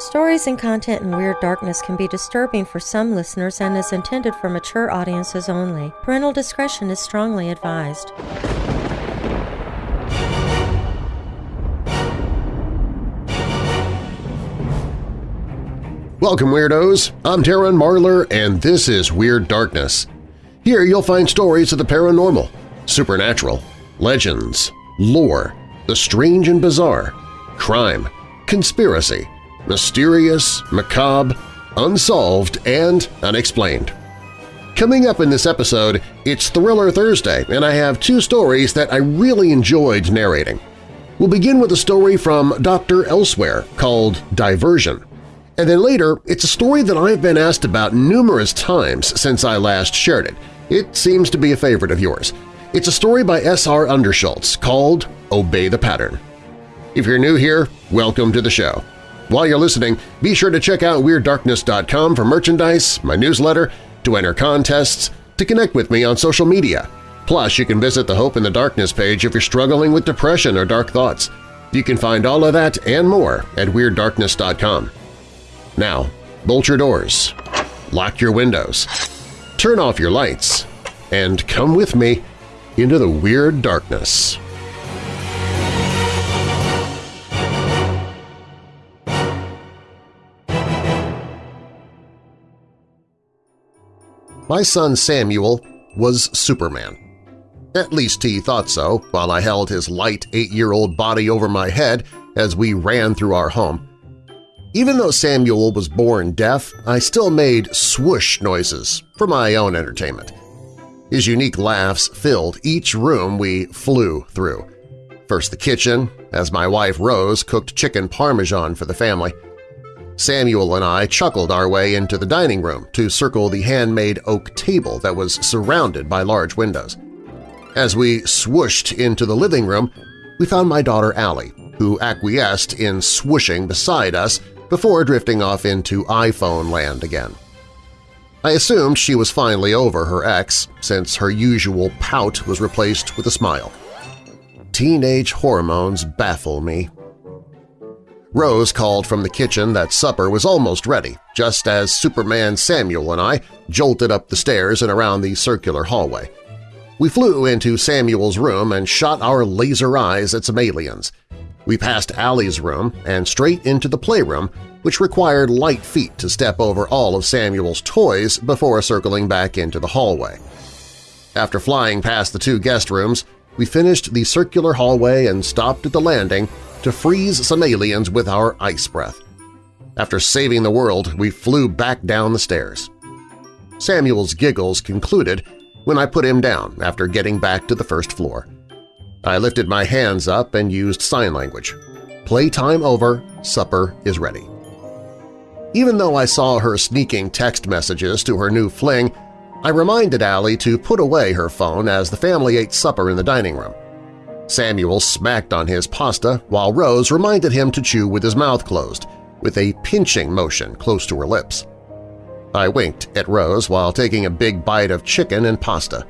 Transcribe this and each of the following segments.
Stories and content in Weird Darkness can be disturbing for some listeners and is intended for mature audiences only. Parental discretion is strongly advised. Welcome, Weirdos! I'm Darren Marlar, and this is Weird Darkness. Here you'll find stories of the paranormal, supernatural, legends, lore, the strange and bizarre, crime, conspiracy, mysterious, macabre, unsolved, and unexplained. Coming up in this episode, it's Thriller Thursday, and I have two stories that I really enjoyed narrating. We'll begin with a story from Dr. Elsewhere called Diversion. And then later, it's a story that I've been asked about numerous times since I last shared it. It seems to be a favorite of yours. It's a story by S.R. Underschultz called Obey the Pattern. If you're new here, welcome to the show. While you're listening, be sure to check out WeirdDarkness.com for merchandise, my newsletter, to enter contests, to connect with me on social media. Plus, you can visit the Hope in the Darkness page if you're struggling with depression or dark thoughts. You can find all of that and more at WeirdDarkness.com. Now, bolt your doors, lock your windows, turn off your lights, and come with me into the Weird Darkness. My son Samuel was Superman. At least he thought so while I held his light eight-year-old body over my head as we ran through our home. Even though Samuel was born deaf, I still made swoosh noises for my own entertainment. His unique laughs filled each room we flew through. First the kitchen, as my wife Rose cooked chicken parmesan for the family. Samuel and I chuckled our way into the dining room to circle the handmade oak table that was surrounded by large windows. As we swooshed into the living room, we found my daughter Allie, who acquiesced in swooshing beside us before drifting off into iPhone land again. I assumed she was finally over her ex, since her usual pout was replaced with a smile. Teenage hormones baffle me. Rose called from the kitchen that supper was almost ready, just as Superman Samuel and I jolted up the stairs and around the circular hallway. We flew into Samuel's room and shot our laser eyes at some aliens. We passed Allie's room and straight into the playroom, which required light feet to step over all of Samuel's toys before circling back into the hallway. After flying past the two guest rooms, we finished the circular hallway and stopped at the landing to freeze some aliens with our ice breath. After saving the world, we flew back down the stairs. Samuel's giggles concluded when I put him down after getting back to the first floor. I lifted my hands up and used sign language. Playtime over, supper is ready. Even though I saw her sneaking text messages to her new fling, I reminded Allie to put away her phone as the family ate supper in the dining room. Samuel smacked on his pasta while Rose reminded him to chew with his mouth closed, with a pinching motion close to her lips. I winked at Rose while taking a big bite of chicken and pasta.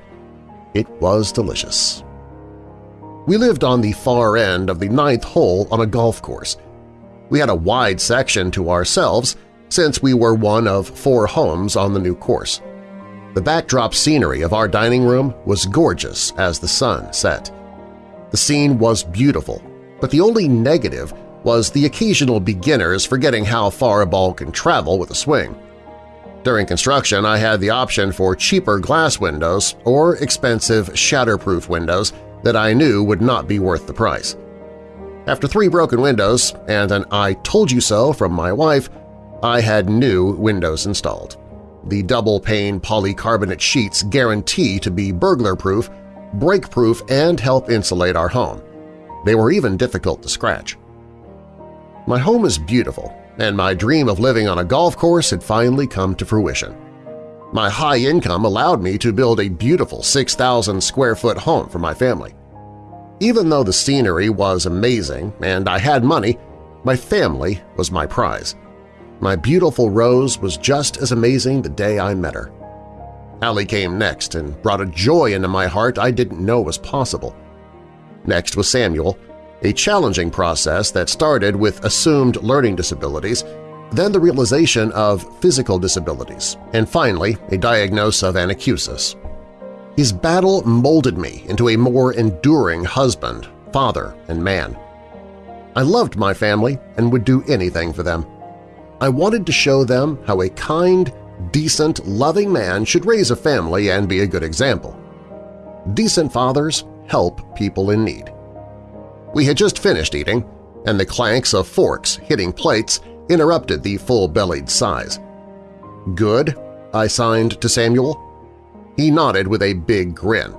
It was delicious. We lived on the far end of the ninth hole on a golf course. We had a wide section to ourselves since we were one of four homes on the new course. The backdrop scenery of our dining room was gorgeous as the sun set. The scene was beautiful, but the only negative was the occasional beginners forgetting how far a ball can travel with a swing. During construction, I had the option for cheaper glass windows or expensive shatterproof windows that I knew would not be worth the price. After three broken windows and an I told you so from my wife, I had new windows installed. The double-pane polycarbonate sheets guarantee to be burglar-proof, break-proof, and help insulate our home. They were even difficult to scratch. My home is beautiful, and my dream of living on a golf course had finally come to fruition. My high income allowed me to build a beautiful 6,000 square foot home for my family. Even though the scenery was amazing and I had money, my family was my prize. My beautiful Rose was just as amazing the day I met her. Allie came next and brought a joy into my heart I didn't know was possible. Next was Samuel, a challenging process that started with assumed learning disabilities then the realization of physical disabilities, and finally a diagnosis of anacusis. His battle molded me into a more enduring husband, father, and man. I loved my family and would do anything for them. I wanted to show them how a kind, decent, loving man should raise a family and be a good example. Decent fathers help people in need. We had just finished eating, and the clanks of forks hitting plates interrupted the full-bellied sighs. Good, I signed to Samuel. He nodded with a big grin.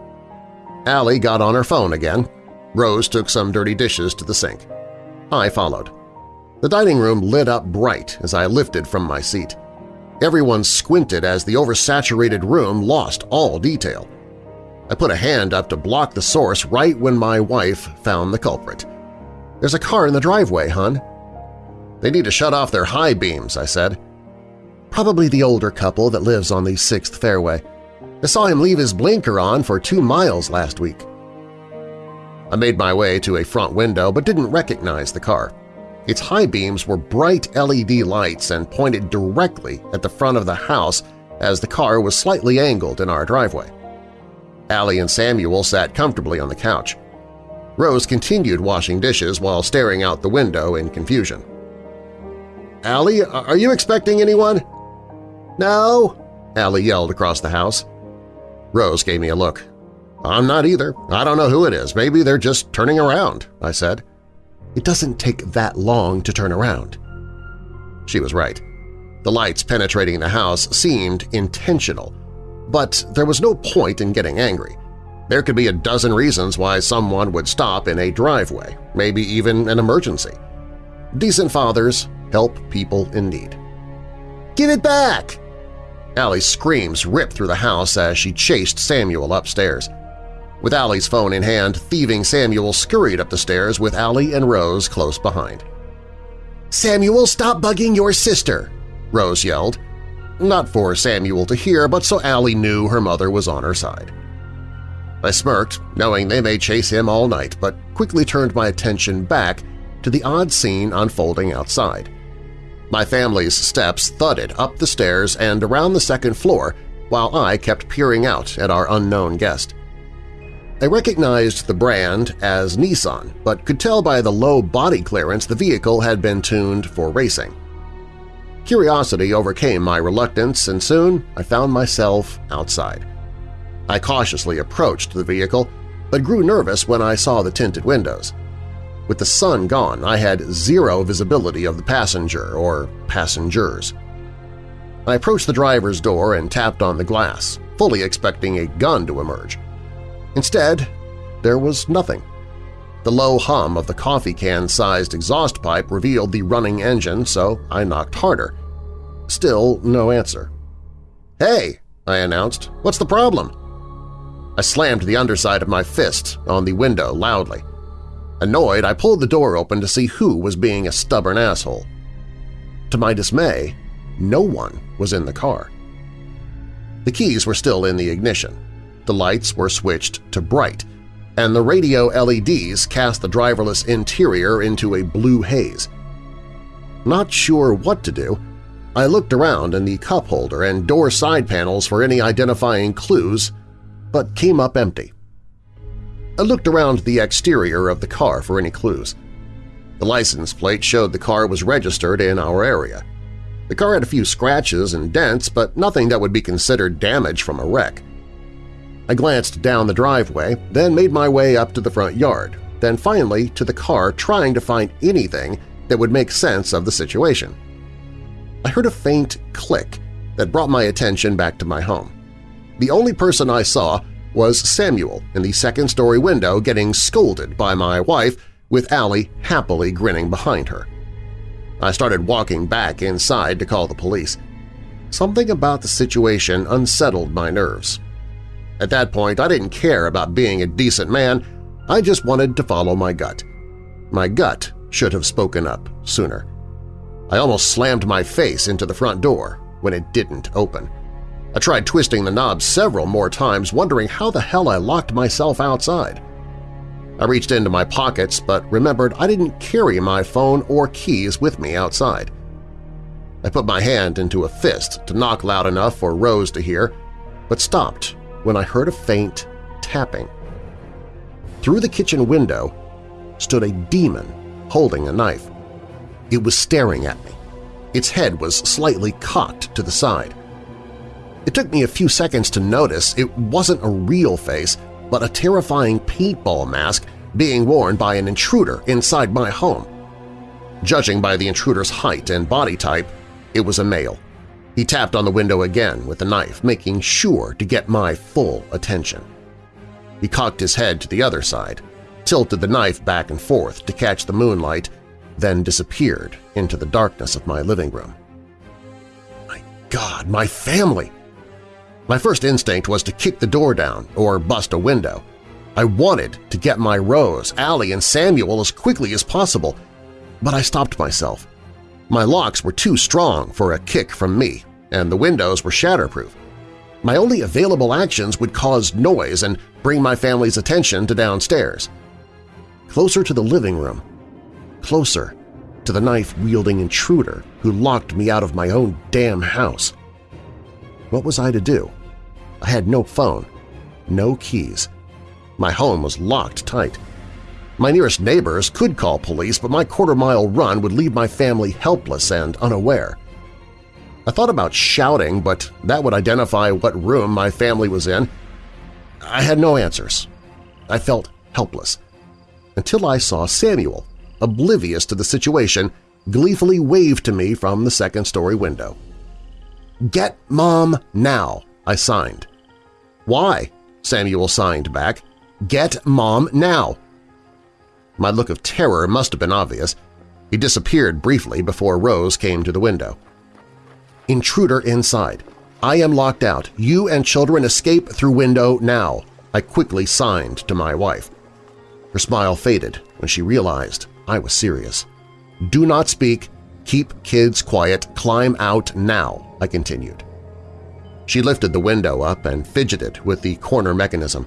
Allie got on her phone again. Rose took some dirty dishes to the sink. I followed. The dining room lit up bright as I lifted from my seat. Everyone squinted as the oversaturated room lost all detail. I put a hand up to block the source right when my wife found the culprit. There's a car in the driveway, hon. They need to shut off their high beams, I said. Probably the older couple that lives on the 6th fairway. I saw him leave his blinker on for two miles last week. I made my way to a front window but didn't recognize the car. Its high beams were bright LED lights and pointed directly at the front of the house as the car was slightly angled in our driveway. Allie and Samuel sat comfortably on the couch. Rose continued washing dishes while staring out the window in confusion. Allie, are you expecting anyone? No, Allie yelled across the house. Rose gave me a look. I'm not either. I don't know who it is. Maybe they're just turning around, I said. It doesn't take that long to turn around. She was right. The lights penetrating the house seemed intentional, but there was no point in getting angry. There could be a dozen reasons why someone would stop in a driveway, maybe even an emergency. Decent fathers help people in need. Give it back! Allie's screams ripped through the house as she chased Samuel upstairs. With Allie's phone in hand, thieving Samuel scurried up the stairs with Allie and Rose close behind. "'Samuel, stop bugging your sister!' Rose yelled. Not for Samuel to hear, but so Allie knew her mother was on her side. I smirked, knowing they may chase him all night, but quickly turned my attention back to the odd scene unfolding outside. My family's steps thudded up the stairs and around the second floor while I kept peering out at our unknown guest. I recognized the brand as Nissan, but could tell by the low body clearance the vehicle had been tuned for racing. Curiosity overcame my reluctance, and soon I found myself outside. I cautiously approached the vehicle, but grew nervous when I saw the tinted windows. With the sun gone, I had zero visibility of the passenger or passengers. I approached the driver's door and tapped on the glass, fully expecting a gun to emerge. Instead, there was nothing. The low hum of the coffee can-sized exhaust pipe revealed the running engine, so I knocked harder. Still no answer. "'Hey!' I announced. "'What's the problem?' I slammed the underside of my fist on the window loudly. Annoyed, I pulled the door open to see who was being a stubborn asshole. To my dismay, no one was in the car. The keys were still in the ignition the lights were switched to bright, and the radio LEDs cast the driverless interior into a blue haze. Not sure what to do, I looked around in the cup holder and door side panels for any identifying clues, but came up empty. I looked around the exterior of the car for any clues. The license plate showed the car was registered in our area. The car had a few scratches and dents, but nothing that would be considered damage from a wreck. I glanced down the driveway, then made my way up to the front yard, then finally to the car trying to find anything that would make sense of the situation. I heard a faint click that brought my attention back to my home. The only person I saw was Samuel in the second-story window getting scolded by my wife with Allie happily grinning behind her. I started walking back inside to call the police. Something about the situation unsettled my nerves, at that point, I didn't care about being a decent man, I just wanted to follow my gut. My gut should have spoken up sooner. I almost slammed my face into the front door when it didn't open. I tried twisting the knob several more times, wondering how the hell I locked myself outside. I reached into my pockets but remembered I didn't carry my phone or keys with me outside. I put my hand into a fist to knock loud enough for Rose to hear, but stopped when I heard a faint tapping. Through the kitchen window stood a demon holding a knife. It was staring at me. Its head was slightly cocked to the side. It took me a few seconds to notice it wasn't a real face, but a terrifying paintball mask being worn by an intruder inside my home. Judging by the intruder's height and body type, it was a male. He tapped on the window again with the knife, making sure to get my full attention. He cocked his head to the other side, tilted the knife back and forth to catch the moonlight, then disappeared into the darkness of my living room. My God, my family! My first instinct was to kick the door down or bust a window. I wanted to get my Rose, Allie, and Samuel as quickly as possible, but I stopped myself. My locks were too strong for a kick from me, and the windows were shatterproof. My only available actions would cause noise and bring my family's attention to downstairs. Closer to the living room, closer to the knife-wielding intruder who locked me out of my own damn house. What was I to do? I had no phone, no keys. My home was locked tight. My nearest neighbors could call police, but my quarter-mile run would leave my family helpless and unaware. I thought about shouting, but that would identify what room my family was in. I had no answers. I felt helpless. Until I saw Samuel, oblivious to the situation, gleefully wave to me from the second-story window. "'Get Mom now!' I signed. "'Why?' Samuel signed back. "'Get Mom now!' My look of terror must have been obvious. He disappeared briefly before Rose came to the window. Intruder inside. I am locked out. You and children escape through window now. I quickly signed to my wife. Her smile faded when she realized I was serious. Do not speak. Keep kids quiet. Climb out now, I continued. She lifted the window up and fidgeted with the corner mechanism.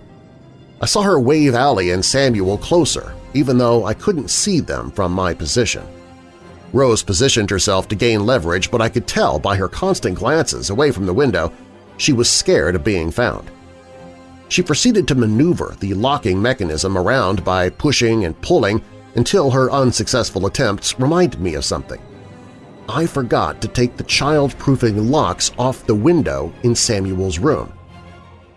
I saw her wave Allie and Samuel closer, even though I couldn't see them from my position. Rose positioned herself to gain leverage, but I could tell by her constant glances away from the window she was scared of being found. She proceeded to maneuver the locking mechanism around by pushing and pulling until her unsuccessful attempts reminded me of something. I forgot to take the child-proofing locks off the window in Samuel's room.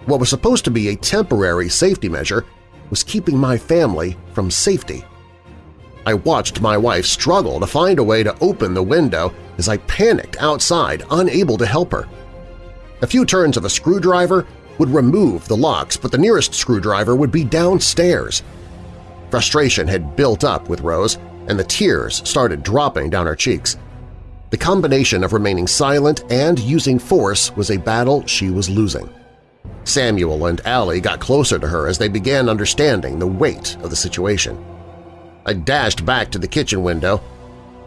What was supposed to be a temporary safety measure was keeping my family from safety. I watched my wife struggle to find a way to open the window as I panicked outside, unable to help her. A few turns of a screwdriver would remove the locks, but the nearest screwdriver would be downstairs. Frustration had built up with Rose, and the tears started dropping down her cheeks. The combination of remaining silent and using force was a battle she was losing. Samuel and Allie got closer to her as they began understanding the weight of the situation. I dashed back to the kitchen window,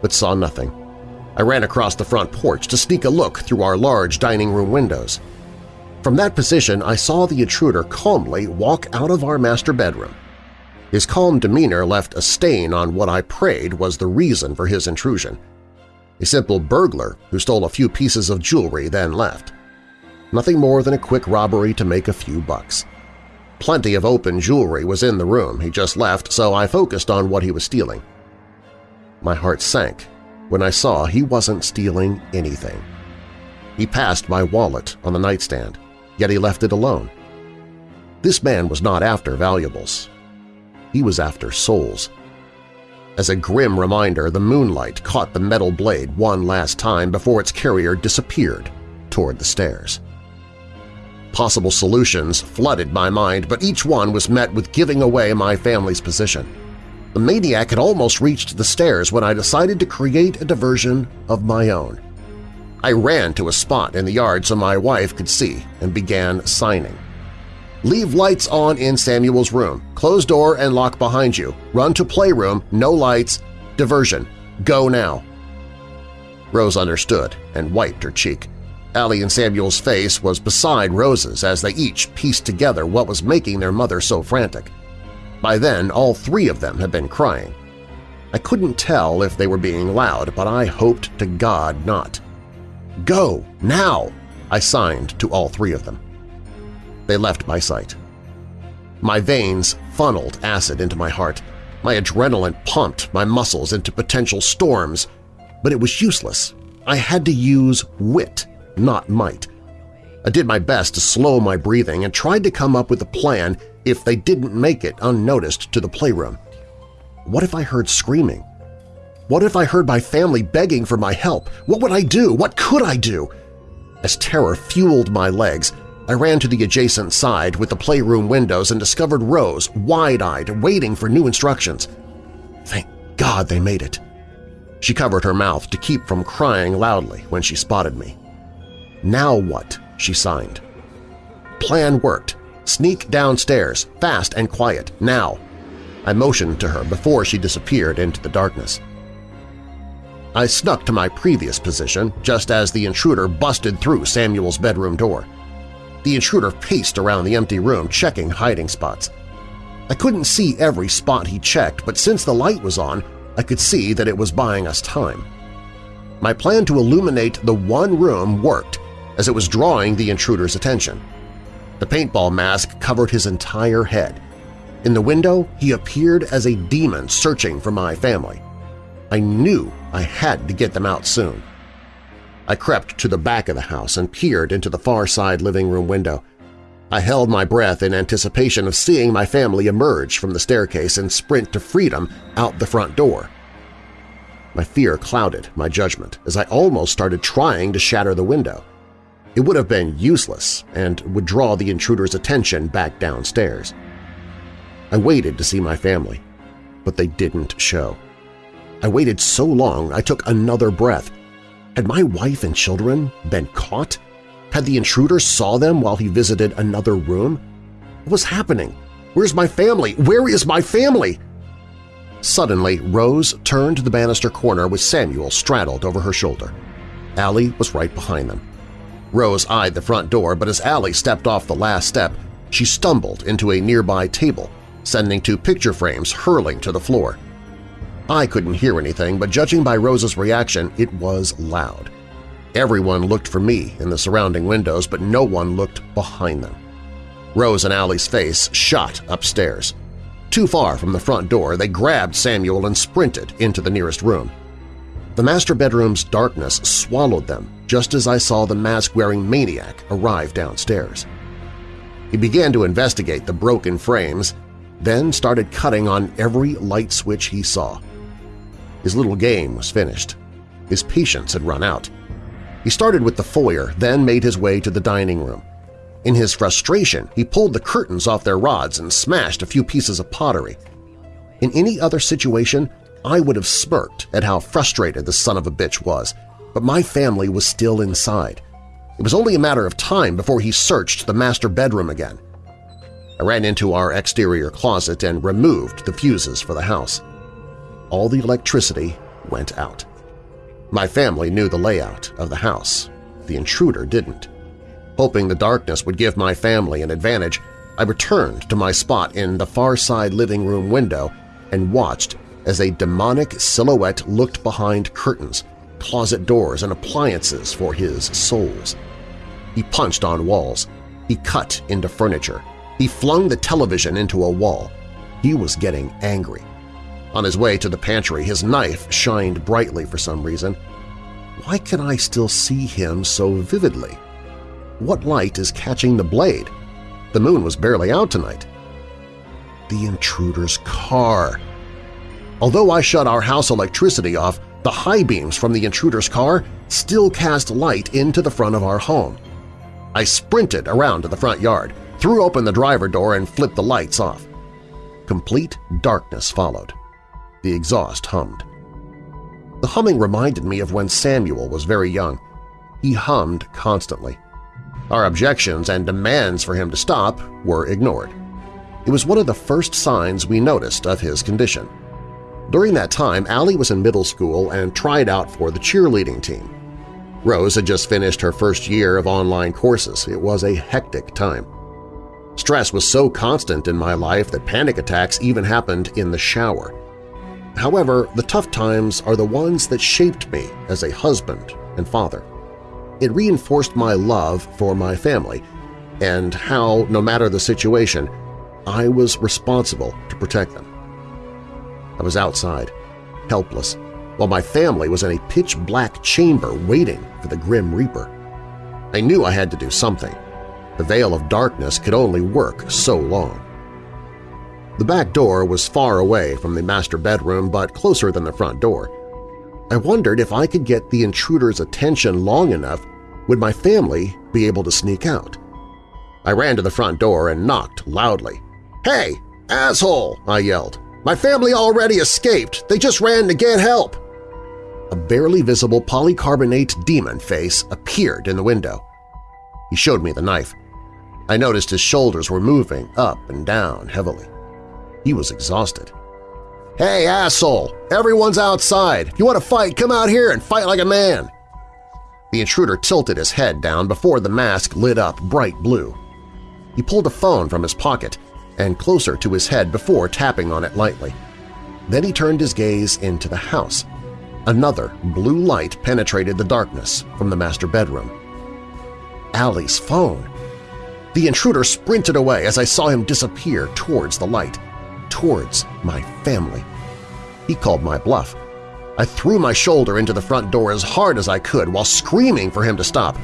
but saw nothing. I ran across the front porch to sneak a look through our large dining room windows. From that position, I saw the intruder calmly walk out of our master bedroom. His calm demeanor left a stain on what I prayed was the reason for his intrusion. A simple burglar who stole a few pieces of jewelry then left. Nothing more than a quick robbery to make a few bucks. Plenty of open jewelry was in the room he just left, so I focused on what he was stealing. My heart sank when I saw he wasn't stealing anything. He passed my wallet on the nightstand yet he left it alone. This man was not after valuables. He was after souls. As a grim reminder, the moonlight caught the metal blade one last time before its carrier disappeared toward the stairs. Possible solutions flooded my mind, but each one was met with giving away my family's position. The maniac had almost reached the stairs when I decided to create a diversion of my own. I ran to a spot in the yard so my wife could see and began signing. Leave lights on in Samuel's room. Close door and lock behind you. Run to playroom, no lights. Diversion. Go now. Rose understood and wiped her cheek. Allie and Samuel's face was beside Rose's as they each pieced together what was making their mother so frantic. By then, all three of them had been crying. I couldn't tell if they were being loud, but I hoped to God not. Go! Now! I signed to all three of them. They left my sight. My veins funneled acid into my heart. My adrenaline pumped my muscles into potential storms, but it was useless. I had to use wit, not might. I did my best to slow my breathing and tried to come up with a plan if they didn't make it unnoticed to the playroom. What if I heard screaming? What if I heard my family begging for my help? What would I do? What could I do? As terror fueled my legs, I ran to the adjacent side with the playroom windows and discovered Rose, wide-eyed, waiting for new instructions. Thank God they made it. She covered her mouth to keep from crying loudly when she spotted me. Now what? she signed. Plan worked. Sneak downstairs, fast and quiet, now. I motioned to her before she disappeared into the darkness. I snuck to my previous position just as the intruder busted through Samuel's bedroom door. The intruder paced around the empty room checking hiding spots. I couldn't see every spot he checked, but since the light was on, I could see that it was buying us time. My plan to illuminate the one room worked as it was drawing the intruder's attention. The paintball mask covered his entire head. In the window, he appeared as a demon searching for my family. I knew I had to get them out soon. I crept to the back of the house and peered into the far side living room window. I held my breath in anticipation of seeing my family emerge from the staircase and sprint to freedom out the front door. My fear clouded my judgment as I almost started trying to shatter the window. It would have been useless and would draw the intruder's attention back downstairs. I waited to see my family, but they didn't show. I waited so long I took another breath. Had my wife and children been caught? Had the intruder saw them while he visited another room? What was happening? Where's my family? Where is my family? Suddenly, Rose turned the banister corner with Samuel straddled over her shoulder. Allie was right behind them. Rose eyed the front door, but as Allie stepped off the last step, she stumbled into a nearby table, sending two picture frames hurling to the floor. I couldn't hear anything, but judging by Rose's reaction, it was loud. Everyone looked for me in the surrounding windows, but no one looked behind them. Rose and Allie's face shot upstairs. Too far from the front door, they grabbed Samuel and sprinted into the nearest room. The master bedroom's darkness swallowed them just as I saw the mask-wearing maniac arrive downstairs. He began to investigate the broken frames, then started cutting on every light switch he saw. His little game was finished. His patience had run out. He started with the foyer, then made his way to the dining room. In his frustration, he pulled the curtains off their rods and smashed a few pieces of pottery. In any other situation, I would have smirked at how frustrated the son of a bitch was, but my family was still inside. It was only a matter of time before he searched the master bedroom again. I ran into our exterior closet and removed the fuses for the house. All the electricity went out. My family knew the layout of the house. The intruder didn't. Hoping the darkness would give my family an advantage, I returned to my spot in the far side living room window and watched as a demonic silhouette looked behind curtains, closet doors, and appliances for his souls. He punched on walls. He cut into furniture. He flung the television into a wall. He was getting angry. On his way to the pantry, his knife shined brightly for some reason. Why can I still see him so vividly? What light is catching the blade? The moon was barely out tonight. The intruder's car. Although I shut our house electricity off, the high beams from the intruder's car still cast light into the front of our home. I sprinted around to the front yard, threw open the driver door, and flipped the lights off. Complete darkness followed. The exhaust hummed. The humming reminded me of when Samuel was very young. He hummed constantly. Our objections and demands for him to stop were ignored. It was one of the first signs we noticed of his condition. During that time, Allie was in middle school and tried out for the cheerleading team. Rose had just finished her first year of online courses. It was a hectic time. Stress was so constant in my life that panic attacks even happened in the shower. However, the tough times are the ones that shaped me as a husband and father. It reinforced my love for my family and how, no matter the situation, I was responsible to protect them. I was outside, helpless, while my family was in a pitch-black chamber waiting for the Grim Reaper. I knew I had to do something. The veil of darkness could only work so long. The back door was far away from the master bedroom but closer than the front door. I wondered if I could get the intruder's attention long enough would my family be able to sneak out. I ran to the front door and knocked loudly. "'Hey, asshole!' I yelled. "'My family already escaped! They just ran to get help!' A barely visible polycarbonate demon face appeared in the window. He showed me the knife. I noticed his shoulders were moving up and down heavily. He was exhausted. "'Hey, asshole! Everyone's outside! If you want to fight, come out here and fight like a man!' The intruder tilted his head down before the mask lit up bright blue. He pulled a phone from his pocket and closer to his head before tapping on it lightly. Then he turned his gaze into the house. Another blue light penetrated the darkness from the master bedroom. Allie's phone! The intruder sprinted away as I saw him disappear towards the light, towards my family. He called my bluff. I threw my shoulder into the front door as hard as I could while screaming for him to stop.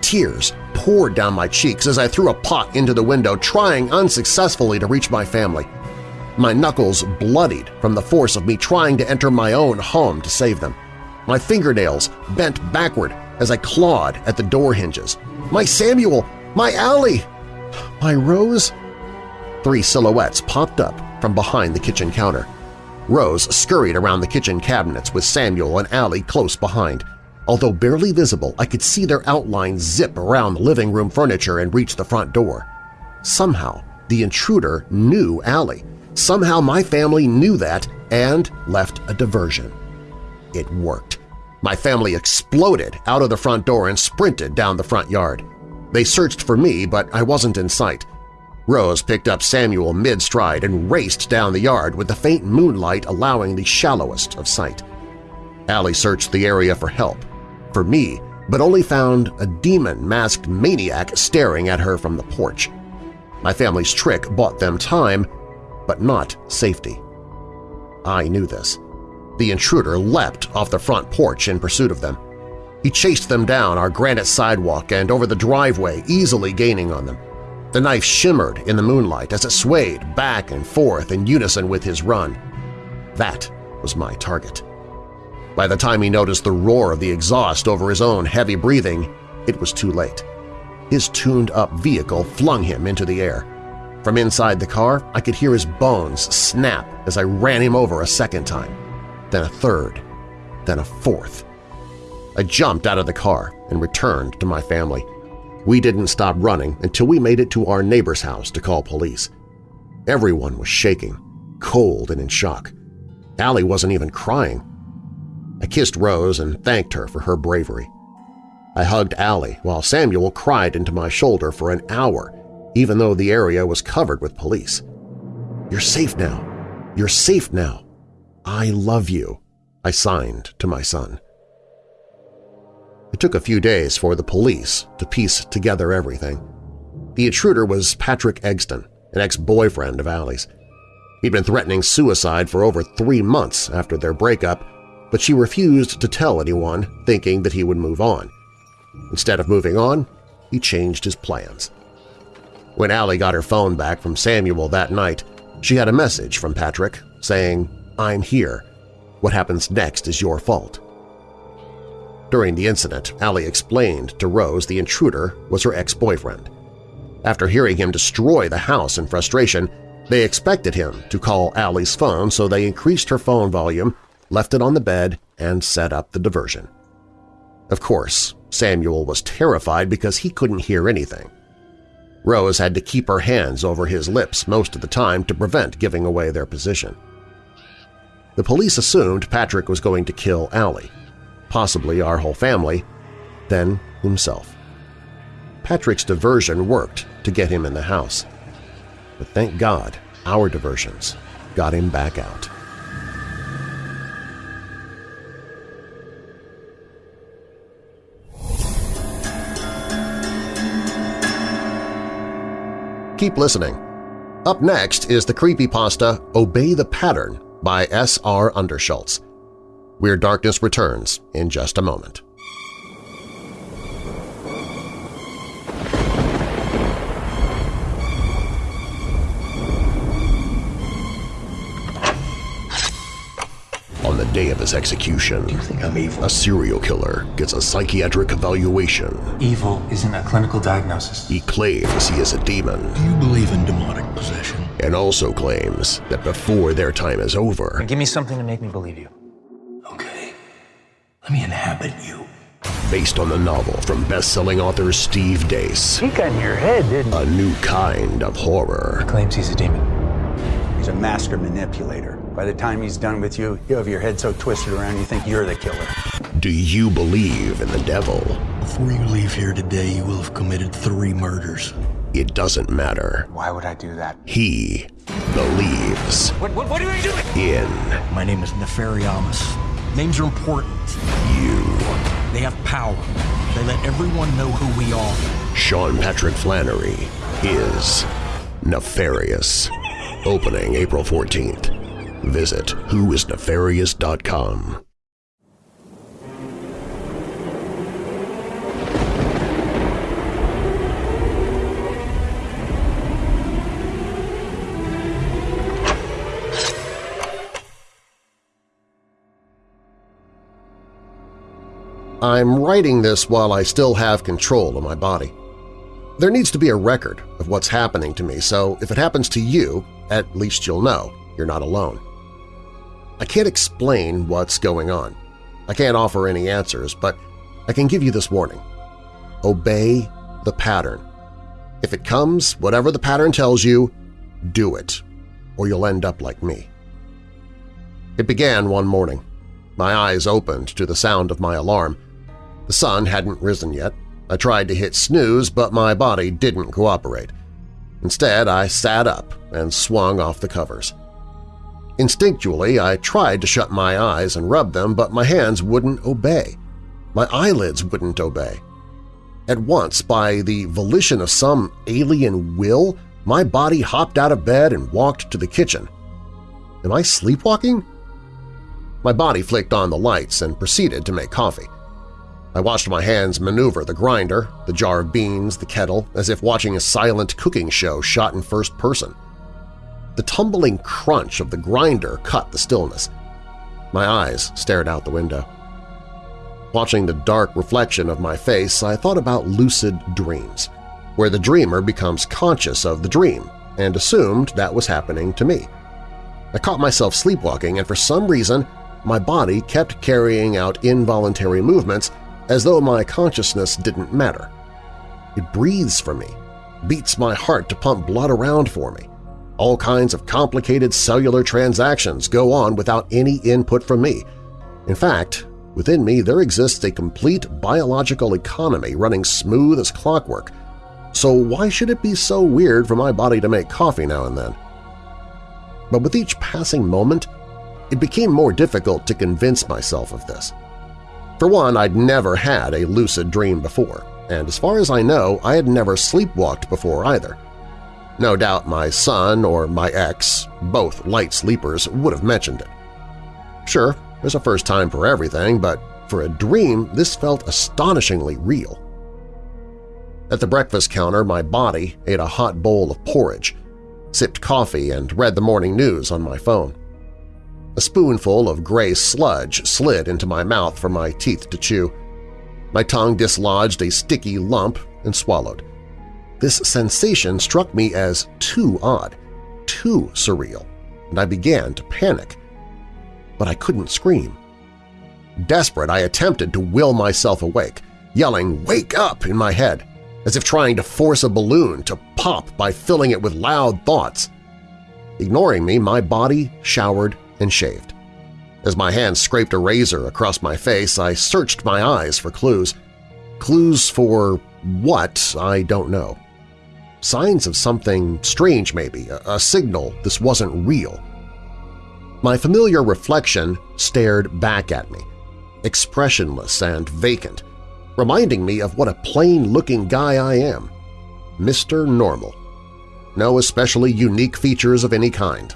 Tears poured down my cheeks as I threw a pot into the window, trying unsuccessfully to reach my family. My knuckles bloodied from the force of me trying to enter my own home to save them. My fingernails bent backward as I clawed at the door hinges. My Samuel! My Allie! My Rose? Three silhouettes popped up from behind the kitchen counter. Rose scurried around the kitchen cabinets with Samuel and Allie close behind. Although barely visible, I could see their outlines zip around the living room furniture and reach the front door. Somehow, the intruder knew Allie. Somehow my family knew that and left a diversion. It worked. My family exploded out of the front door and sprinted down the front yard. They searched for me, but I wasn't in sight. Rose picked up Samuel mid-stride and raced down the yard with the faint moonlight allowing the shallowest of sight. Allie searched the area for help, for me, but only found a demon-masked maniac staring at her from the porch. My family's trick bought them time, but not safety. I knew this. The intruder leapt off the front porch in pursuit of them. He chased them down our granite sidewalk and over the driveway, easily gaining on them. The knife shimmered in the moonlight as it swayed back and forth in unison with his run. That was my target. By the time he noticed the roar of the exhaust over his own heavy breathing, it was too late. His tuned-up vehicle flung him into the air. From inside the car, I could hear his bones snap as I ran him over a second time, then a third, then a fourth. I jumped out of the car and returned to my family. We didn't stop running until we made it to our neighbor's house to call police. Everyone was shaking, cold and in shock. Allie wasn't even crying. I kissed Rose and thanked her for her bravery. I hugged Allie while Samuel cried into my shoulder for an hour, even though the area was covered with police. You're safe now. You're safe now. I love you, I signed to my son. It took a few days for the police to piece together everything. The intruder was Patrick Egston, an ex-boyfriend of Allie's. He'd been threatening suicide for over three months after their breakup, but she refused to tell anyone, thinking that he would move on. Instead of moving on, he changed his plans. When Allie got her phone back from Samuel that night, she had a message from Patrick saying, I'm here. What happens next is your fault. During the incident, Allie explained to Rose the intruder was her ex-boyfriend. After hearing him destroy the house in frustration, they expected him to call Allie's phone, so they increased her phone volume, left it on the bed, and set up the diversion. Of course, Samuel was terrified because he couldn't hear anything. Rose had to keep her hands over his lips most of the time to prevent giving away their position. The police assumed Patrick was going to kill Allie possibly our whole family, then himself. Patrick's diversion worked to get him in the house. But thank God our diversions got him back out. Keep listening. Up next is the creepypasta Obey the Pattern by S.R. Underschultz. Weird Darkness returns in just a moment. The day of his execution, Do you think I'm evil? a serial killer gets a psychiatric evaluation. Evil isn't a clinical diagnosis. He claims he is a demon Do you believe in demonic possession? and also claims that before their time is over, Give me something to make me believe you. Okay. Let me inhabit you. based on the novel from best-selling author Steve Deace, He got in your head, didn't a new kind of horror. Claims he's a demon. He's a master manipulator. By the time he's done with you, you have your head so twisted around you think you're the killer. Do you believe in the devil? Before you leave here today, you will have committed three murders. It doesn't matter. Why would I do that? He believes What, what, what are you doing? in My name is Nefariamus. Names are important. you. They have power. They let everyone know who we are. Sean Patrick Flanery is nefarious. Opening April 14th. Visit whoisnefarious.com. I'm writing this while I still have control of my body. There needs to be a record of what's happening to me, so if it happens to you, at least you'll know you're not alone. I can't explain what's going on. I can't offer any answers, but I can give you this warning. Obey the pattern. If it comes, whatever the pattern tells you, do it, or you'll end up like me. It began one morning. My eyes opened to the sound of my alarm. The sun hadn't risen yet. I tried to hit snooze, but my body didn't cooperate. Instead, I sat up and swung off the covers. Instinctually, I tried to shut my eyes and rub them, but my hands wouldn't obey. My eyelids wouldn't obey. At once, by the volition of some alien will, my body hopped out of bed and walked to the kitchen. Am I sleepwalking? My body flicked on the lights and proceeded to make coffee. I watched my hands maneuver the grinder, the jar of beans, the kettle, as if watching a silent cooking show shot in first person. The tumbling crunch of the grinder cut the stillness. My eyes stared out the window. Watching the dark reflection of my face, I thought about lucid dreams, where the dreamer becomes conscious of the dream and assumed that was happening to me. I caught myself sleepwalking, and for some reason my body kept carrying out involuntary movements as though my consciousness didn't matter. It breathes for me, beats my heart to pump blood around for me. All kinds of complicated cellular transactions go on without any input from me. In fact, within me there exists a complete biological economy running smooth as clockwork, so why should it be so weird for my body to make coffee now and then? But with each passing moment, it became more difficult to convince myself of this. For one, I'd never had a lucid dream before, and as far as I know, I had never sleepwalked before either. No doubt my son or my ex, both light sleepers, would have mentioned it. Sure, there's a first time for everything, but for a dream, this felt astonishingly real. At the breakfast counter, my body ate a hot bowl of porridge, sipped coffee, and read the morning news on my phone. A spoonful of gray sludge slid into my mouth for my teeth to chew. My tongue dislodged a sticky lump and swallowed. This sensation struck me as too odd, too surreal, and I began to panic. But I couldn't scream. Desperate, I attempted to will myself awake, yelling, "Wake up!" in my head, as if trying to force a balloon to pop by filling it with loud thoughts. Ignoring me, my body showered and shaved. As my hands scraped a razor across my face, I searched my eyes for clues. Clues for what, I don't know. Signs of something strange maybe, a, signal this wasn't real. My familiar reflection stared back at me, expressionless and vacant, reminding me of what a plain-looking guy I am, Mr. Normal. no especially unique features of any kind.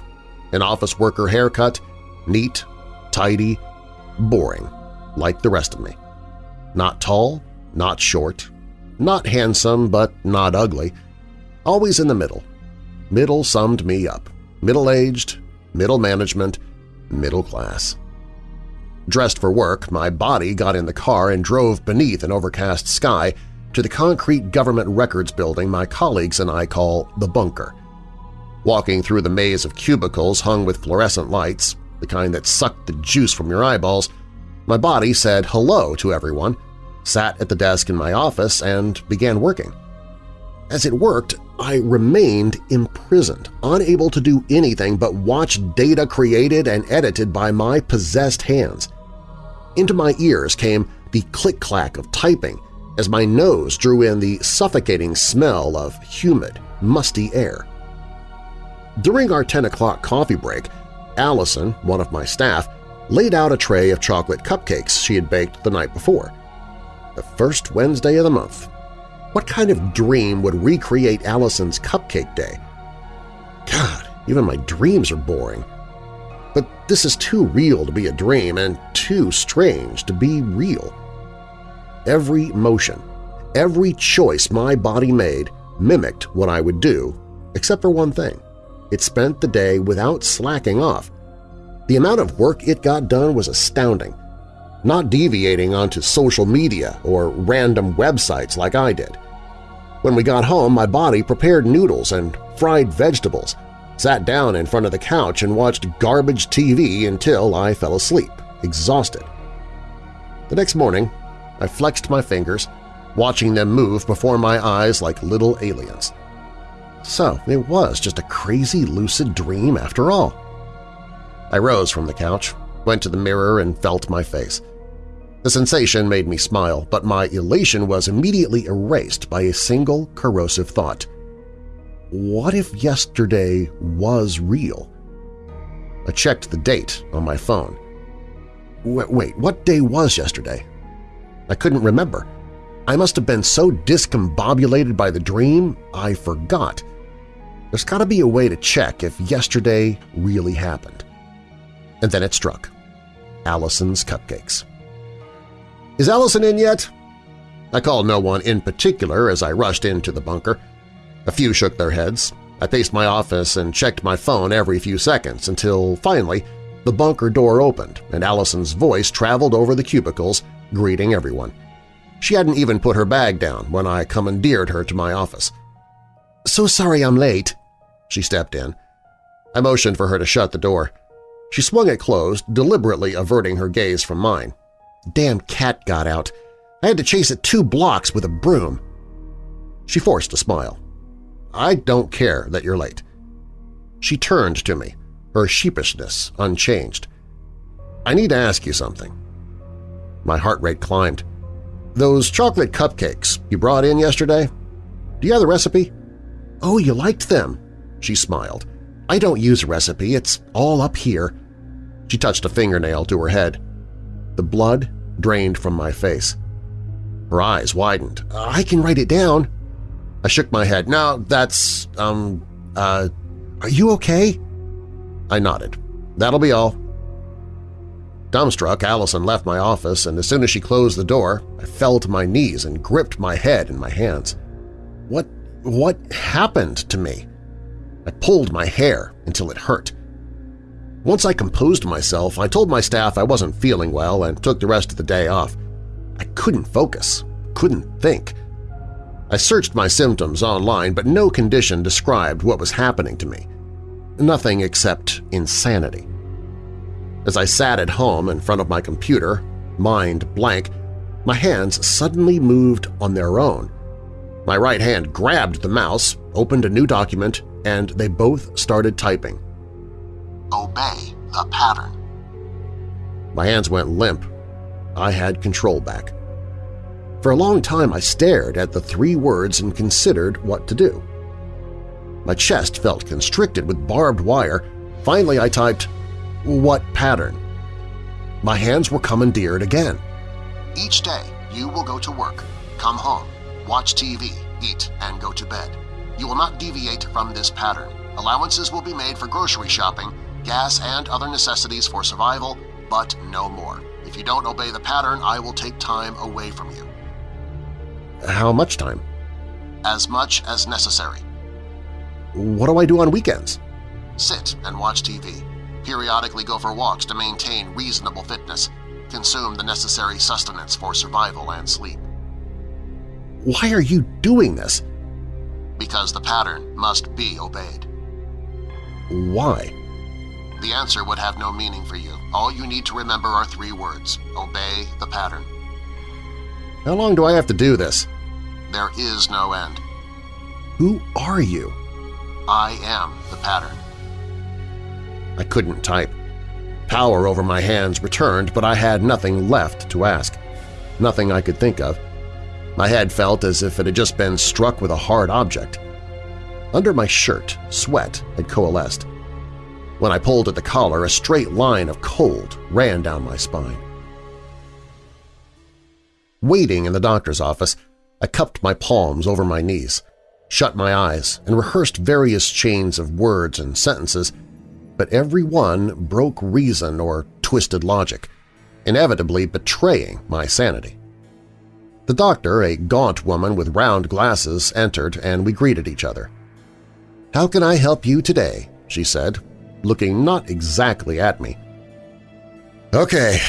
An office worker haircut, neat, tidy, boring, like the rest of me. Not tall, not short, not handsome but not ugly, always in the middle. Middle summed me up. Middle-aged, middle management, middle class. Dressed for work, my body got in the car and drove beneath an overcast sky to the concrete government records building my colleagues and I call the bunker. Walking through the maze of cubicles hung with fluorescent lights, the kind that sucked the juice from your eyeballs, my body said hello to everyone, sat at the desk in my office, and began working. As it worked, I remained imprisoned, unable to do anything but watch data created and edited by my possessed hands. Into my ears came the click-clack of typing as my nose drew in the suffocating smell of humid, musty air. During our 10 o'clock coffee break, Allison, one of my staff, laid out a tray of chocolate cupcakes she had baked the night before. The first Wednesday of the month. What kind of dream would recreate Allison's cupcake day? God, even my dreams are boring. But this is too real to be a dream and too strange to be real. Every motion, every choice my body made mimicked what I would do, except for one thing. It spent the day without slacking off. The amount of work it got done was astounding, not deviating onto social media or random websites like I did. When we got home, my body prepared noodles and fried vegetables, sat down in front of the couch and watched garbage TV until I fell asleep, exhausted. The next morning, I flexed my fingers, watching them move before my eyes like little aliens. So it was just a crazy lucid dream after all. I rose from the couch, went to the mirror and felt my face. The sensation made me smile, but my elation was immediately erased by a single corrosive thought. What if yesterday was real? I checked the date on my phone. Wait, what day was yesterday? I couldn't remember. I must have been so discombobulated by the dream, I forgot. There's got to be a way to check if yesterday really happened. And then it struck. Allison's Cupcakes. Is Allison in yet? I called no one in particular as I rushed into the bunker. A few shook their heads. I paced my office and checked my phone every few seconds until, finally, the bunker door opened and Allison's voice traveled over the cubicles, greeting everyone. She hadn't even put her bag down when I commandeered her to my office. "'So sorry I'm late,' she stepped in. I motioned for her to shut the door. She swung it closed, deliberately averting her gaze from mine. Damn cat got out. I had to chase it two blocks with a broom. She forced a smile. I don't care that you're late. She turned to me, her sheepishness unchanged. I need to ask you something. My heart rate climbed. Those chocolate cupcakes you brought in yesterday, do you have the recipe? Oh, you liked them, she smiled. I don't use a recipe, it's all up here. She touched a fingernail to her head. The blood drained from my face. Her eyes widened. I can write it down. I shook my head. No, that's, um, uh, are you okay? I nodded. That'll be all. Dumbstruck, Allison left my office, and as soon as she closed the door, I fell to my knees and gripped my head in my hands. What, what happened to me? I pulled my hair until it hurt. Once I composed myself, I told my staff I wasn't feeling well and took the rest of the day off. I couldn't focus, couldn't think. I searched my symptoms online, but no condition described what was happening to me. Nothing except insanity. As I sat at home in front of my computer, mind blank, my hands suddenly moved on their own. My right hand grabbed the mouse, opened a new document, and they both started typing. Obey the pattern. My hands went limp. I had control back. For a long time I stared at the three words and considered what to do. My chest felt constricted with barbed wire. Finally I typed, what pattern? My hands were commandeered again. Each day you will go to work, come home, watch TV, eat, and go to bed. You will not deviate from this pattern. Allowances will be made for grocery shopping, gas, and other necessities for survival, but no more. If you don't obey the pattern, I will take time away from you. How much time? As much as necessary. What do I do on weekends? Sit and watch TV. Periodically go for walks to maintain reasonable fitness. Consume the necessary sustenance for survival and sleep. Why are you doing this? Because the pattern must be obeyed. Why? The answer would have no meaning for you. All you need to remember are three words. Obey the pattern. How long do I have to do this? There is no end. Who are you? I am the pattern. I couldn't type. Power over my hands returned, but I had nothing left to ask. Nothing I could think of. My head felt as if it had just been struck with a hard object. Under my shirt, sweat had coalesced. When I pulled at the collar, a straight line of cold ran down my spine. Waiting in the doctor's office, I cupped my palms over my knees, shut my eyes, and rehearsed various chains of words and sentences, but every one broke reason or twisted logic, inevitably betraying my sanity. The doctor, a gaunt woman with round glasses, entered and we greeted each other. "'How can I help you today?' she said, looking not exactly at me. "'Okay,'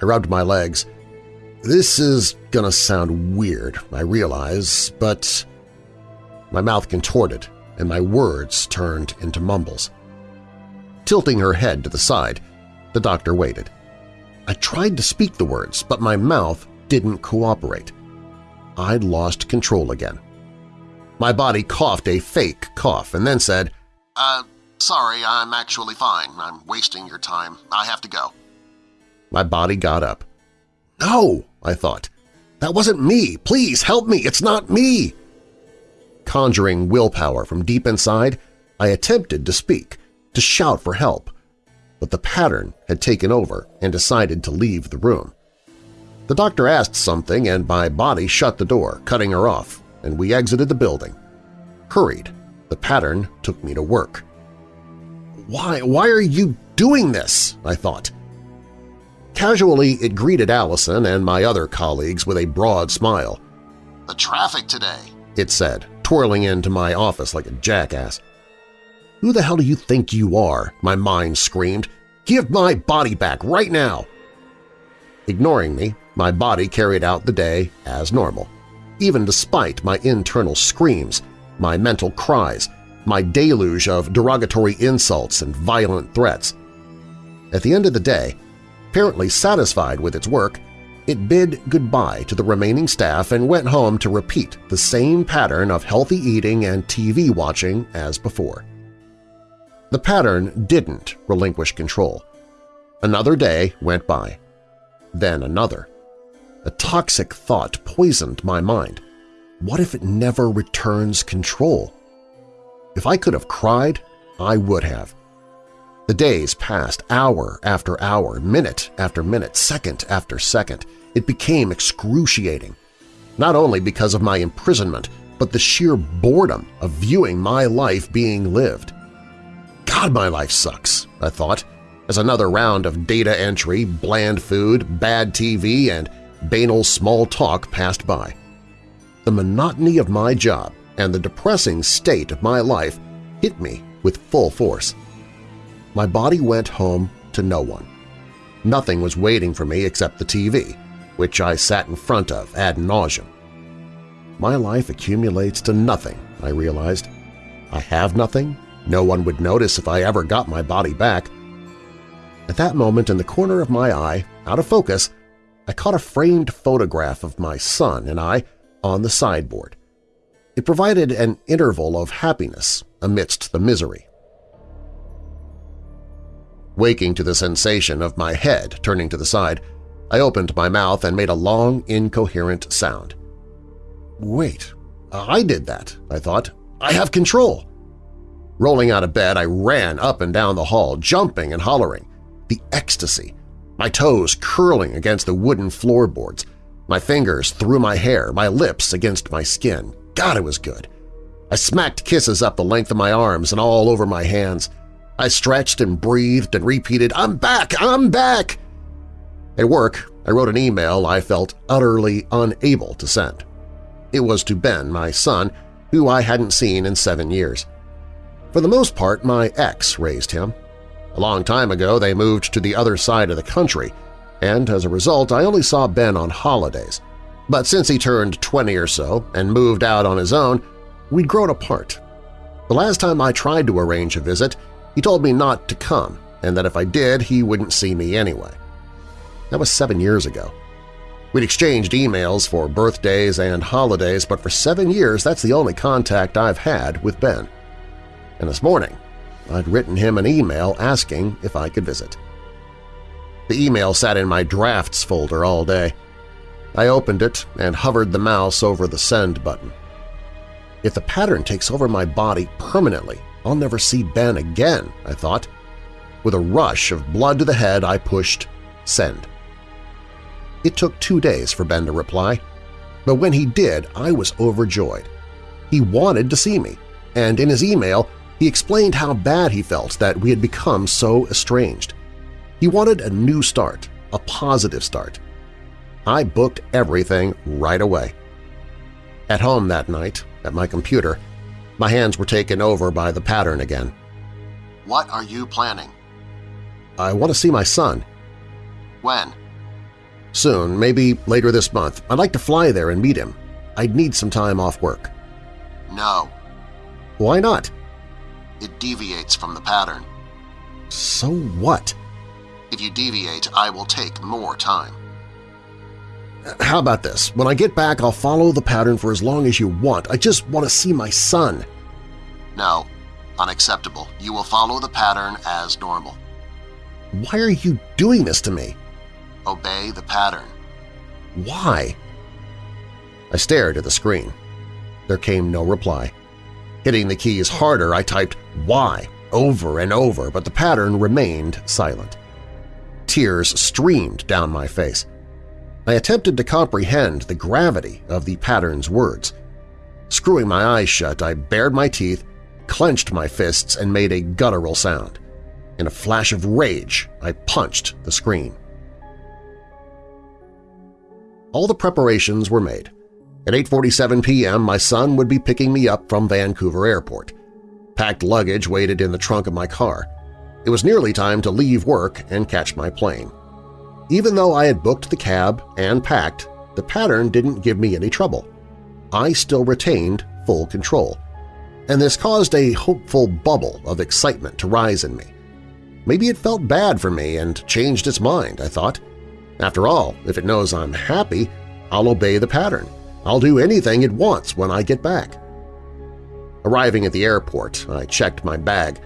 I rubbed my legs. This is gonna sound weird, I realize, but… My mouth contorted and my words turned into mumbles. Tilting her head to the side, the doctor waited. I tried to speak the words, but my mouth didn't cooperate. I'd lost control again. My body coughed a fake cough and then said, Uh, sorry, I'm actually fine. I'm wasting your time. I have to go. My body got up. No, I thought. That wasn't me. Please help me. It's not me. Conjuring willpower from deep inside, I attempted to speak, to shout for help, but the pattern had taken over and decided to leave the room. The doctor asked something and my body shut the door, cutting her off, and we exited the building. Hurried, the pattern took me to work. Why, why are you doing this? I thought. Casually, it greeted Allison and my other colleagues with a broad smile. The traffic today, it said, twirling into my office like a jackass. Who the hell do you think you are? My mind screamed. Give my body back right now! Ignoring me, my body carried out the day as normal, even despite my internal screams, my mental cries, my deluge of derogatory insults and violent threats. At the end of the day, apparently satisfied with its work, it bid goodbye to the remaining staff and went home to repeat the same pattern of healthy eating and TV watching as before. The pattern didn't relinquish control. Another day went by. Then another. A toxic thought poisoned my mind. What if it never returns control? If I could have cried, I would have. The days passed hour after hour, minute after minute, second after second. It became excruciating, not only because of my imprisonment, but the sheer boredom of viewing my life being lived. God, my life sucks, I thought, as another round of data entry, bland food, bad TV, and banal small talk passed by. The monotony of my job and the depressing state of my life hit me with full force. My body went home to no one. Nothing was waiting for me except the TV, which I sat in front of ad nauseum. My life accumulates to nothing, I realized. I have nothing, no one would notice if I ever got my body back. At that moment, in the corner of my eye, out of focus, I caught a framed photograph of my son and I on the sideboard. It provided an interval of happiness amidst the misery. Waking to the sensation of my head turning to the side, I opened my mouth and made a long, incoherent sound. Wait, I did that, I thought. I have control. Rolling out of bed, I ran up and down the hall, jumping and hollering. The ecstasy, my toes curling against the wooden floorboards, my fingers through my hair, my lips against my skin. God, it was good. I smacked kisses up the length of my arms and all over my hands. I stretched and breathed and repeated, I'm back! I'm back! At work, I wrote an email I felt utterly unable to send. It was to Ben, my son, who I hadn't seen in seven years. For the most part, my ex raised him. A long time ago, they moved to the other side of the country, and as a result, I only saw Ben on holidays. But since he turned 20 or so and moved out on his own, we'd grown apart. The last time I tried to arrange a visit, he told me not to come and that if I did, he wouldn't see me anyway. That was seven years ago. We'd exchanged emails for birthdays and holidays, but for seven years that's the only contact I've had with Ben. And this morning, I'd written him an email asking if I could visit. The email sat in my drafts folder all day. I opened it and hovered the mouse over the send button. If the pattern takes over my body permanently, I'll never see Ben again, I thought. With a rush of blood to the head, I pushed send. It took two days for Ben to reply, but when he did, I was overjoyed. He wanted to see me, and in his email, he explained how bad he felt that we had become so estranged. He wanted a new start, a positive start. I booked everything right away. At home that night, at my computer, my hands were taken over by the pattern again. What are you planning? I want to see my son. When? Soon, maybe later this month. I'd like to fly there and meet him. I'd need some time off work. No. Why not? It deviates from the pattern. So what? If you deviate, I will take more time. How about this? When I get back, I'll follow the pattern for as long as you want. I just want to see my son. No. Unacceptable. You will follow the pattern as normal. Why are you doing this to me? Obey the pattern. Why? I stared at the screen. There came no reply. Hitting the keys harder, I typed why over and over, but the pattern remained silent. Tears streamed down my face. I attempted to comprehend the gravity of the pattern's words. Screwing my eyes shut, I bared my teeth, clenched my fists, and made a guttural sound. In a flash of rage, I punched the screen. All the preparations were made. At 8.47 p.m., my son would be picking me up from Vancouver Airport. Packed luggage waited in the trunk of my car. It was nearly time to leave work and catch my plane. Even though I had booked the cab and packed, the pattern didn't give me any trouble. I still retained full control, and this caused a hopeful bubble of excitement to rise in me. Maybe it felt bad for me and changed its mind, I thought. After all, if it knows I'm happy, I'll obey the pattern. I'll do anything it wants when I get back. Arriving at the airport, I checked my bag,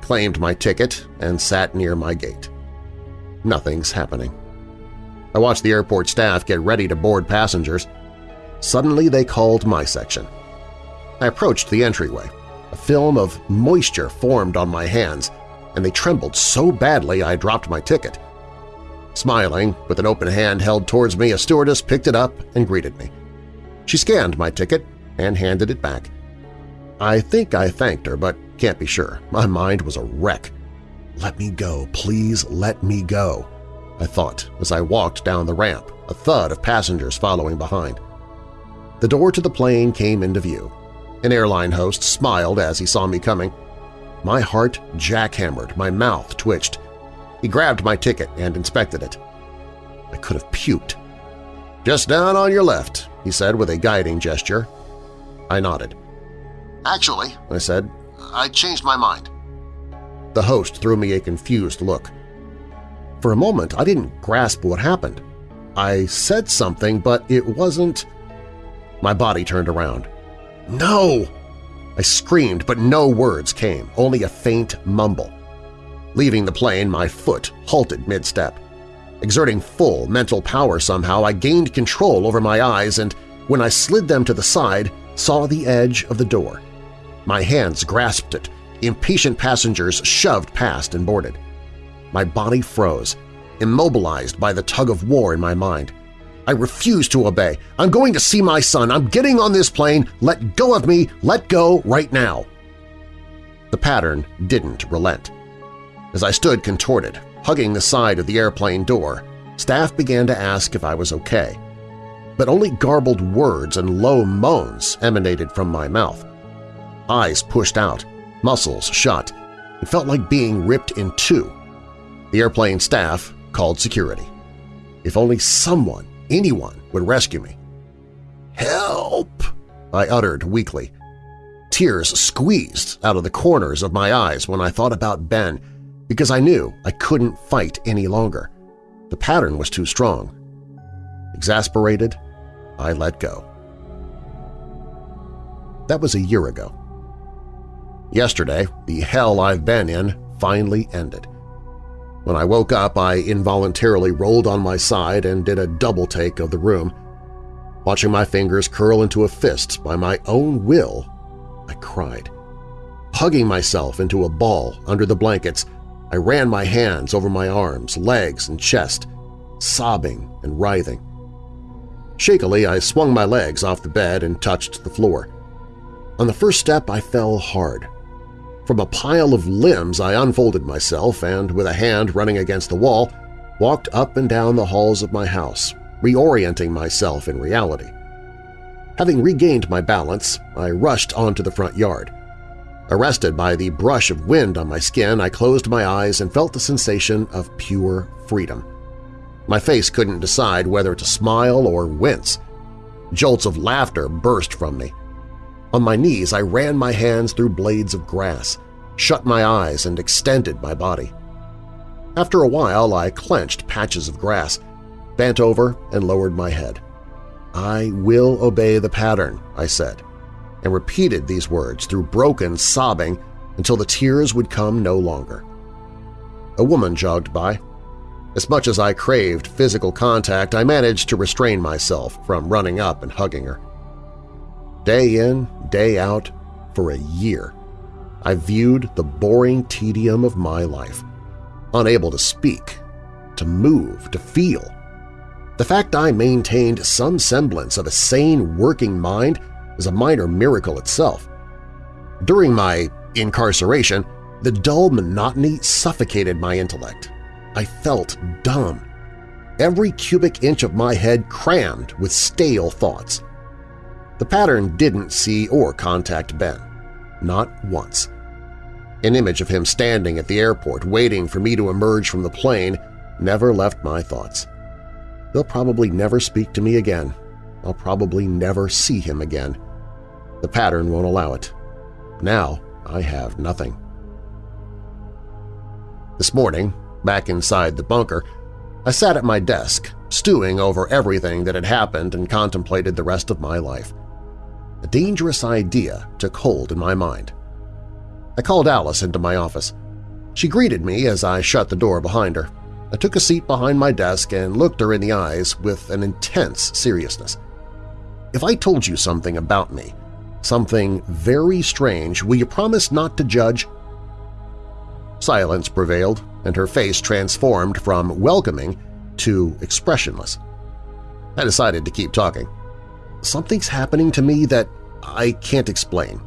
claimed my ticket, and sat near my gate. Nothing's happening. I watched the airport staff get ready to board passengers. Suddenly they called my section. I approached the entryway. A film of moisture formed on my hands, and they trembled so badly I dropped my ticket. Smiling, with an open hand held towards me, a stewardess picked it up and greeted me. She scanned my ticket and handed it back. I think I thanked her, but can't be sure. My mind was a wreck. Let me go, please let me go, I thought as I walked down the ramp, a thud of passengers following behind. The door to the plane came into view. An airline host smiled as he saw me coming. My heart jackhammered, my mouth twitched. He grabbed my ticket and inspected it. I could have puked. "'Just down on your left,' he said with a guiding gesture. I nodded. Actually, I said, I changed my mind. The host threw me a confused look. For a moment, I didn't grasp what happened. I said something, but it wasn't… My body turned around. No! I screamed, but no words came, only a faint mumble. Leaving the plane, my foot halted mid-step. Exerting full mental power somehow, I gained control over my eyes and, when I slid them to the side, saw the edge of the door. My hands grasped it. Impatient passengers shoved past and boarded. My body froze, immobilized by the tug of war in my mind. I refuse to obey. I'm going to see my son. I'm getting on this plane. Let go of me. Let go right now. The pattern didn't relent. As I stood contorted, hugging the side of the airplane door, staff began to ask if I was okay. But only garbled words and low moans emanated from my mouth. Eyes pushed out, muscles shut. It felt like being ripped in two. The airplane staff called security. If only someone, anyone, would rescue me. "'Help!' I uttered weakly. Tears squeezed out of the corners of my eyes when I thought about Ben because I knew I couldn't fight any longer. The pattern was too strong. Exasperated, I let go. That was a year ago. Yesterday, the hell I've been in finally ended. When I woke up, I involuntarily rolled on my side and did a double take of the room. Watching my fingers curl into a fist by my own will, I cried. Hugging myself into a ball under the blankets, I ran my hands over my arms, legs, and chest, sobbing and writhing. Shakily, I swung my legs off the bed and touched the floor. On the first step, I fell hard. From a pile of limbs I unfolded myself and, with a hand running against the wall, walked up and down the halls of my house, reorienting myself in reality. Having regained my balance, I rushed onto the front yard. Arrested by the brush of wind on my skin, I closed my eyes and felt the sensation of pure freedom. My face couldn't decide whether to smile or wince. Jolts of laughter burst from me. On my knees, I ran my hands through blades of grass, shut my eyes, and extended my body. After a while, I clenched patches of grass, bent over, and lowered my head. I will obey the pattern, I said, and repeated these words through broken sobbing until the tears would come no longer. A woman jogged by. As much as I craved physical contact, I managed to restrain myself from running up and hugging her. Day in, day out, for a year, I viewed the boring tedium of my life, unable to speak, to move, to feel. The fact I maintained some semblance of a sane working mind is a minor miracle itself. During my incarceration, the dull monotony suffocated my intellect. I felt dumb. Every cubic inch of my head crammed with stale thoughts. The pattern didn't see or contact Ben. Not once. An image of him standing at the airport waiting for me to emerge from the plane never left my thoughts. They'll probably never speak to me again. I'll probably never see him again. The pattern won't allow it. Now I have nothing. This morning, back inside the bunker, I sat at my desk, stewing over everything that had happened and contemplated the rest of my life a dangerous idea took hold in my mind. I called Alice into my office. She greeted me as I shut the door behind her. I took a seat behind my desk and looked her in the eyes with an intense seriousness. If I told you something about me, something very strange, will you promise not to judge? Silence prevailed, and her face transformed from welcoming to expressionless. I decided to keep talking something's happening to me that I can't explain.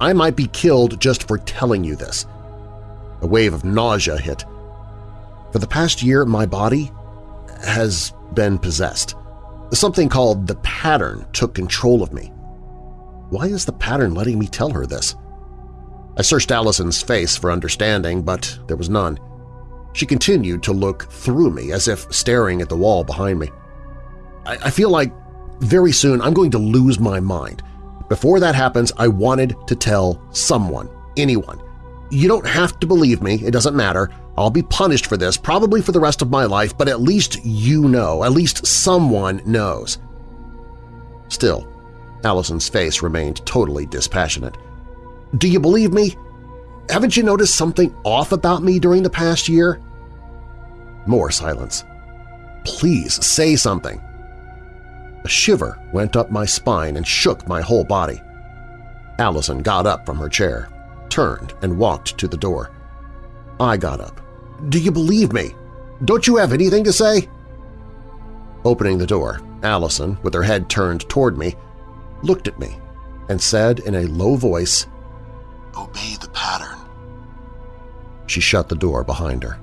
I might be killed just for telling you this. A wave of nausea hit. For the past year, my body has been possessed. Something called the pattern took control of me. Why is the pattern letting me tell her this? I searched Allison's face for understanding, but there was none. She continued to look through me as if staring at the wall behind me. I, I feel like very soon I'm going to lose my mind. Before that happens, I wanted to tell someone, anyone. You don't have to believe me, it doesn't matter. I'll be punished for this, probably for the rest of my life, but at least you know, at least someone knows. Still, Allison's face remained totally dispassionate. Do you believe me? Haven't you noticed something off about me during the past year? More silence. Please say something. A shiver went up my spine and shook my whole body. Allison got up from her chair, turned, and walked to the door. I got up. Do you believe me? Don't you have anything to say? Opening the door, Allison, with her head turned toward me, looked at me and said in a low voice, Obey the pattern. She shut the door behind her.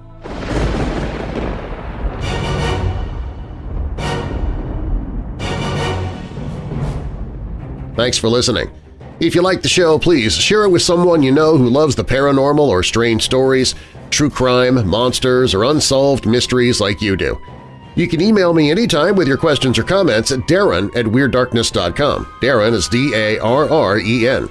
Thanks for listening. If you like the show, please share it with someone you know who loves the paranormal or strange stories, true crime, monsters, or unsolved mysteries like you do. You can email me anytime with your questions or comments at darren at WeirdDarkness.com. Darren is D-A-R-R-E-N.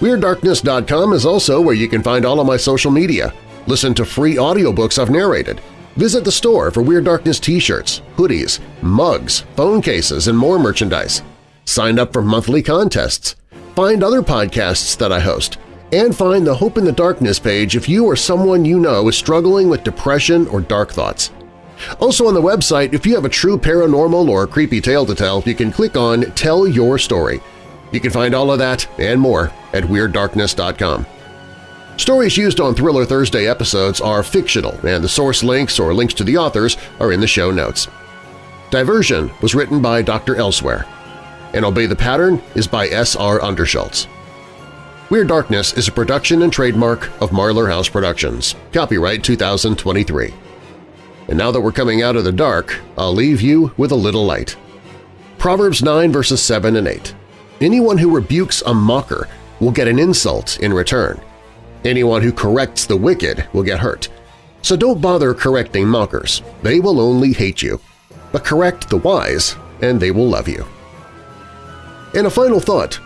WeirdDarkness.com is also where you can find all of my social media, listen to free audiobooks I've narrated, visit the store for Weird Darkness t-shirts, hoodies, mugs, phone cases, and more merchandise. Sign up for monthly contests, find other podcasts that I host, and find the Hope in the Darkness page if you or someone you know is struggling with depression or dark thoughts. Also on the website, if you have a true paranormal or creepy tale to tell, you can click on Tell Your Story. You can find all of that and more at WeirdDarkness.com. Stories used on Thriller Thursday episodes are fictional, and the source links or links to the authors are in the show notes. Diversion was written by Dr. Elsewhere, and Obey the Pattern is by S.R. Underschultz. Weird Darkness is a production and trademark of Marlar House Productions. Copyright 2023. And now that we're coming out of the dark, I'll leave you with a little light. Proverbs 9 verses 7 and 8. Anyone who rebukes a mocker will get an insult in return. Anyone who corrects the wicked will get hurt. So don't bother correcting mockers. They will only hate you. But correct the wise, and they will love you. And a final thought.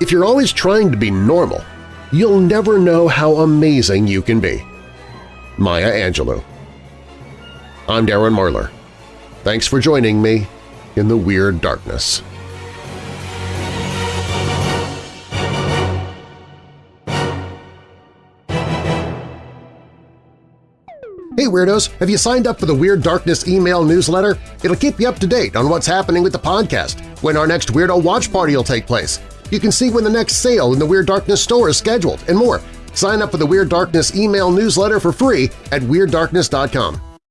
If you're always trying to be normal, you'll never know how amazing you can be. Maya Angelou I'm Darren Marlar. Thanks for joining me in the Weird Darkness. Hey Weirdos! Have you signed up for the Weird Darkness email newsletter? It'll keep you up to date on what's happening with the podcast, when our next Weirdo Watch Party will take place. You can see when the next sale in the Weird Darkness store is scheduled, and more. Sign up for the Weird Darkness email newsletter for free at WeirdDarkness.com.